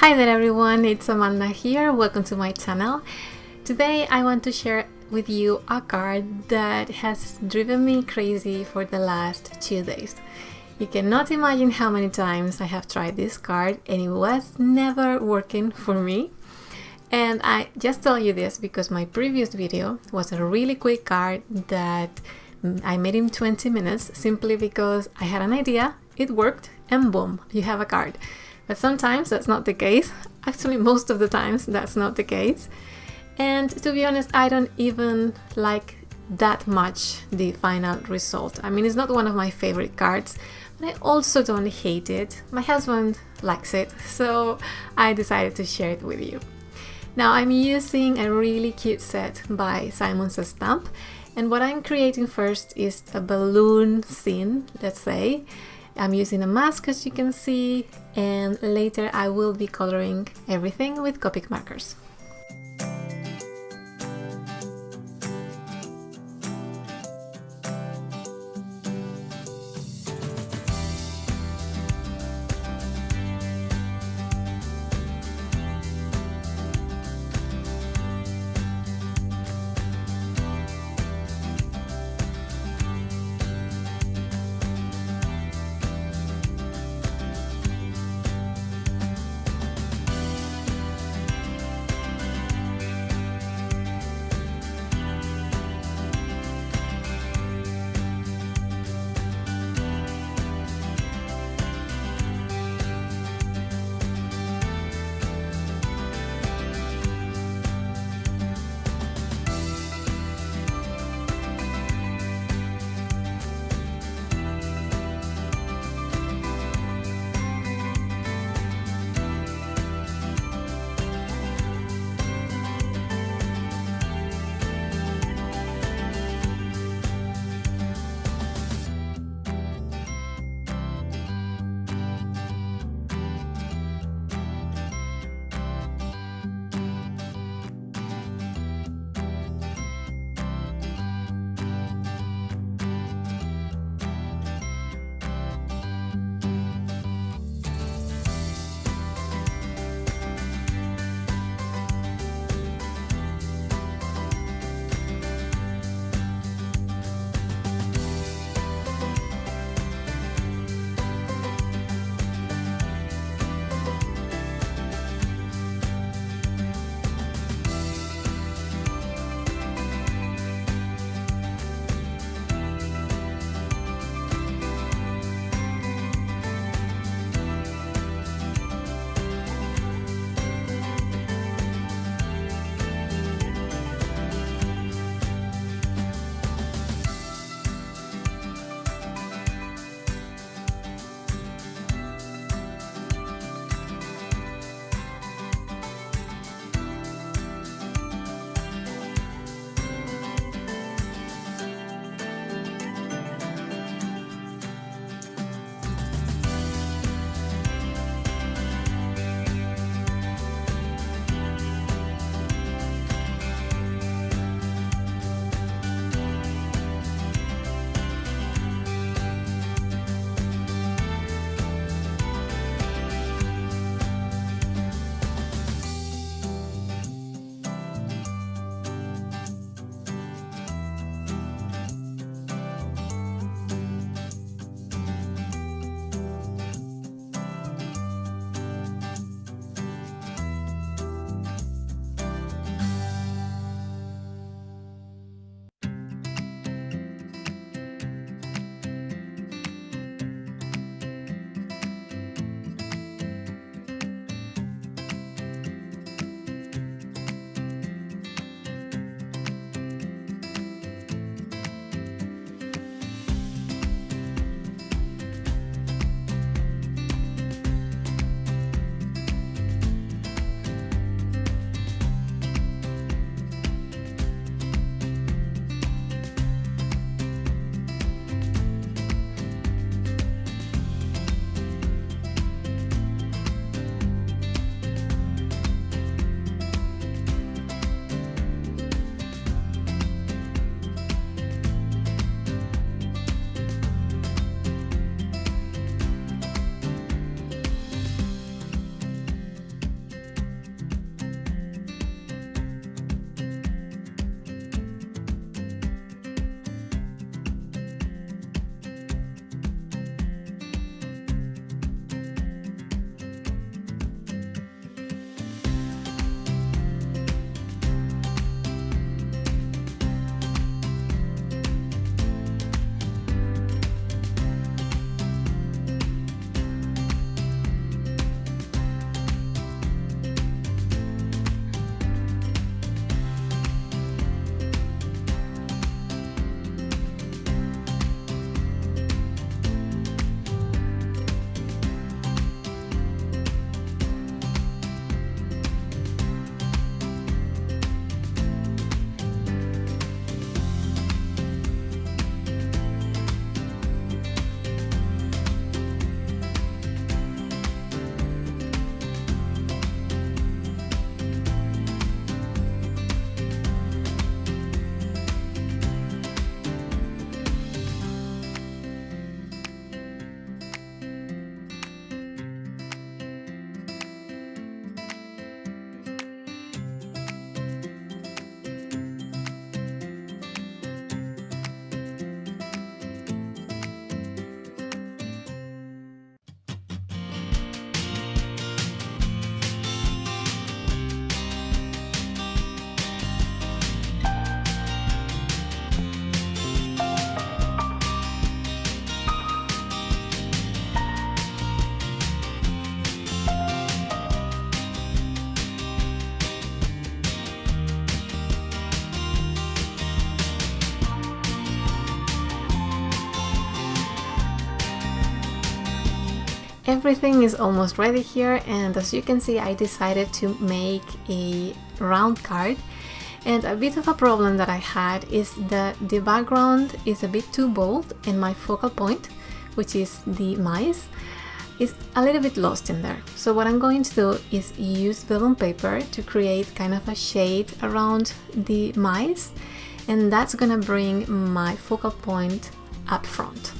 Hi there everyone, it's Amanda here, welcome to my channel. Today I want to share with you a card that has driven me crazy for the last two days. You cannot imagine how many times I have tried this card and it was never working for me. And I just tell you this because my previous video was a really quick card that mm, I made in 20 minutes simply because I had an idea, it worked, and boom, you have a card. But sometimes that's not the case. Actually, most of the times that's not the case. And to be honest, I don't even like that much the final result. I mean, it's not one of my favorite cards, but I also don't hate it. My husband likes it, so I decided to share it with you. Now I'm using a really cute set by Simon Stamp and what I'm creating first is a balloon scene, let's say, I'm using a mask as you can see and later I will be coloring everything with Copic markers. Everything is almost ready here and as you can see I decided to make a round card and a bit of a problem that I had is that the background is a bit too bold and my focal point, which is the mice, is a little bit lost in there. So what I'm going to do is use vellum paper to create kind of a shade around the mice and that's gonna bring my focal point up front.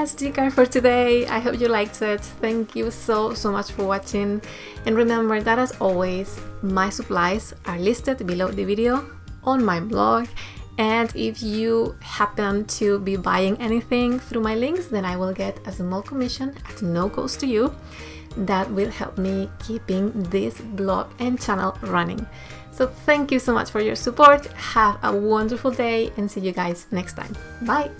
That's the card for today. I hope you liked it. Thank you so, so much for watching. And remember that as always, my supplies are listed below the video on my blog. And if you happen to be buying anything through my links, then I will get a small commission at no cost to you. That will help me keeping this blog and channel running. So thank you so much for your support. Have a wonderful day and see you guys next time. Bye!